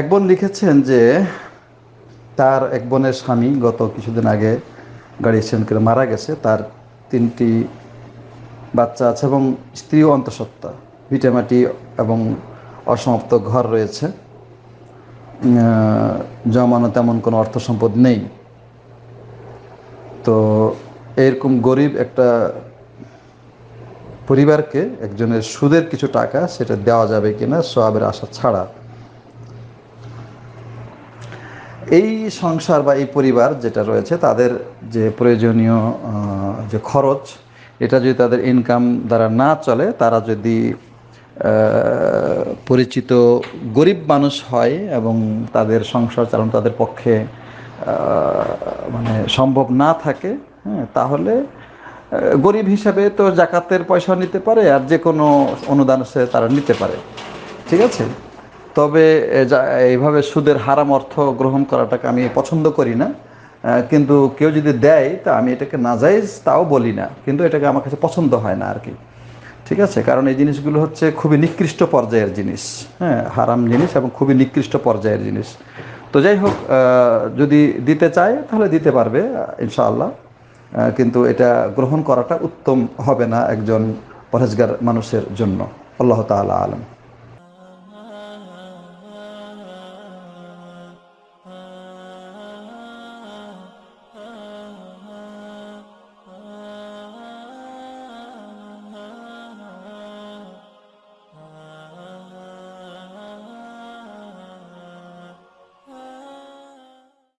এক বোন লিখেছেন যে তার এক বোনের স্বামী গত কিছুদিন আগে গাড়ি অ্যাক্সিডেন্ট করে মারা গেছে। তার তিনটি বাচ্চা আছে এবং স্ত্রীও অন্তঃসত্ত্বা। ভিটামাটি এবং অসমাপ্ত ঘর রয়েছে। জমানো তেমন কোনো অর্থ সম্পদ নেই। তো এরকম গরিব একটা পরিবারকে একজনের সুদের কিছু টাকা সেটা দেওয়া যাবে কিনা, সোয়াবের আশা ছাড়া এই সংসার বা এই পরিবার যেটা রয়েছে, তাদের যে প্রয়োজনীয় যে খরচ, এটা যদি তাদের ইনকাম দ্বারা না চলে, তারা যদি পরিচিত গরিব মানুষ হয় এবং তাদের সংসার চালানো তাদের পক্ষে মানে সম্ভব না থাকে হ্যাঁ তাহলে গরিব হিসাবে তো জাকাতের পয়সা নিতে পারে আর যে কোনো অনুদান সে তারা নিতে পারে। ঠিক আছে? তবে এইভাবে সুদের হারাম অর্থ গ্রহণ করাটাকে আমি পছন্দ করি না। কিন্তু কেউ যদি দেয়, তা আমি এটাকে নাজাইজ তাও বলি না। কিন্তু এটাকে আমার কাছে পছন্দ হয় না আর কি ঠিক আছে? কারণ এই জিনিসগুলো হচ্ছে খুবই নিকৃষ্ট পর্যায়ের জিনিস। হ্যাঁ হারাম জিনিস এবং খুবই নিকৃষ্ট পর্যায়ের জিনিস। তো যাই হোক যদি দিতে চায়, তাহলে দিতে পারবে, ইনশাআল্লাহ। কিন্তু এটা গ্রহণ করাটা উত্তম হবে না একজন পরেজগার মানুষের জন্য। আল্লাহ তাআলা আলম।